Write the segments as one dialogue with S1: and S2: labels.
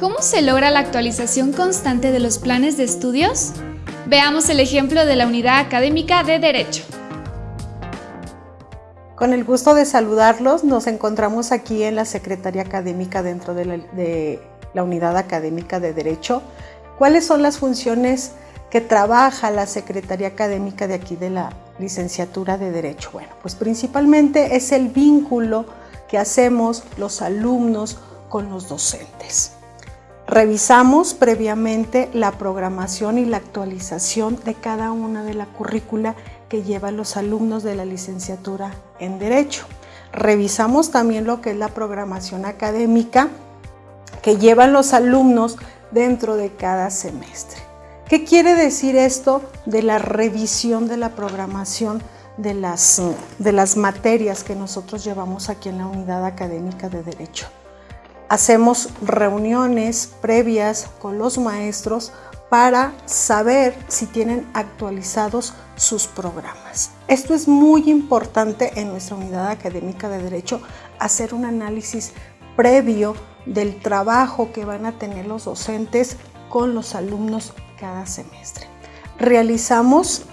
S1: ¿Cómo se logra la actualización constante de los planes de estudios? Veamos el ejemplo de la unidad académica de Derecho.
S2: Con el gusto de saludarlos, nos encontramos aquí en la Secretaría Académica dentro de la, Unidad Académica de Derecho. ¿Cuáles son las funciones que trabaja la Secretaría Académica de aquí de la licenciatura de Derecho? Bueno, pues principalmente es el vínculo que hacemos los alumnos con los docentes. Revisamos previamente la programación y la actualización de cada una de la currícula que llevan los alumnos de la licenciatura en Derecho. Revisamos también lo que es la programación académica que llevan los alumnos dentro de cada semestre. ¿Qué quiere decir esto de la revisión de la programación de las, de las materias que nosotros llevamos aquí en la unidad académica de Derecho? Hacemos reuniones previas con los maestros para saber si tienen actualizados sus programas. Esto es muy importante en nuestra unidad académica de Derecho, hacer un análisis previo del trabajo que van a tener los docentes con los alumnos cada semestre. Realizamos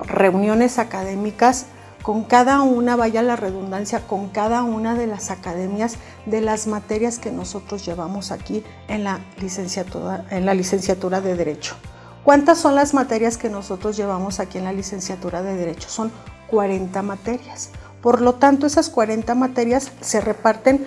S2: reuniones académicas con cada una, vaya la redundancia, con cada una de las academias de las materias que nosotros llevamos aquí en la licenciatura, en la licenciatura de Derecho. ¿Cuántas son las materias que nosotros llevamos aquí en la licenciatura de Derecho? Son 40 materias. Por lo tanto, esas 40 materias se reparten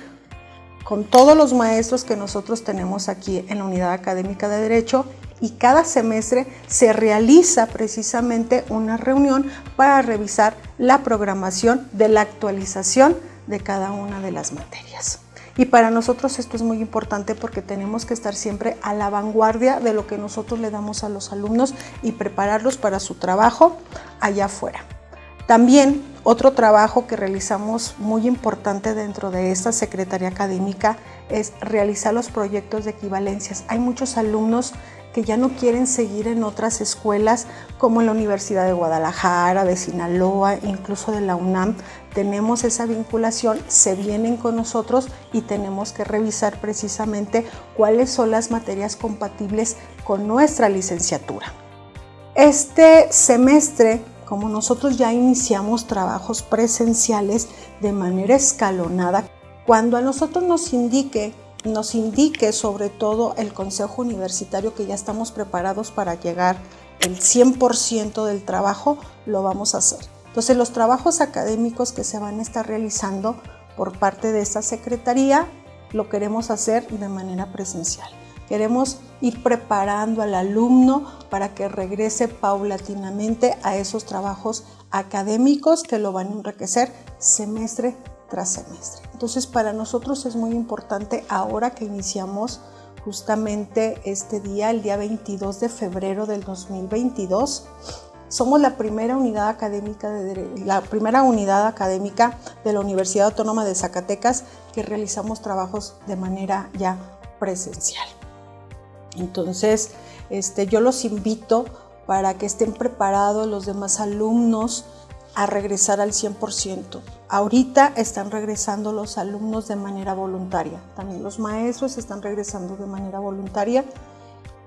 S2: con todos los maestros que nosotros tenemos aquí en la Unidad Académica de Derecho y cada semestre se realiza precisamente una reunión para revisar la programación de la actualización de cada una de las materias. Y para nosotros esto es muy importante porque tenemos que estar siempre a la vanguardia de lo que nosotros le damos a los alumnos y prepararlos para su trabajo allá afuera. También otro trabajo que realizamos muy importante dentro de esta Secretaría Académica es realizar los proyectos de equivalencias. Hay muchos alumnos que ya no quieren seguir en otras escuelas como en la Universidad de Guadalajara, de Sinaloa, incluso de la UNAM. Tenemos esa vinculación, se vienen con nosotros y tenemos que revisar precisamente cuáles son las materias compatibles con nuestra licenciatura. Este semestre como nosotros ya iniciamos trabajos presenciales de manera escalonada, cuando a nosotros nos indique, nos indique sobre todo el Consejo Universitario que ya estamos preparados para llegar el 100% del trabajo, lo vamos a hacer. Entonces los trabajos académicos que se van a estar realizando por parte de esta Secretaría lo queremos hacer de manera presencial. Queremos ir preparando al alumno para que regrese paulatinamente a esos trabajos académicos que lo van a enriquecer semestre tras semestre. Entonces para nosotros es muy importante ahora que iniciamos justamente este día, el día 22 de febrero del 2022, somos la primera unidad académica de, la primera unidad académica de la Universidad Autónoma de Zacatecas que realizamos trabajos de manera ya presencial. Entonces, este, yo los invito para que estén preparados los demás alumnos a regresar al 100%. Ahorita están regresando los alumnos de manera voluntaria, también los maestros están regresando de manera voluntaria.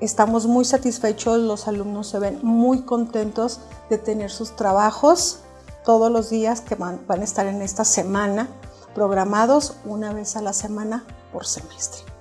S2: Estamos muy satisfechos, los alumnos se ven muy contentos de tener sus trabajos todos los días que van, van a estar en esta semana programados una vez a la semana por semestre.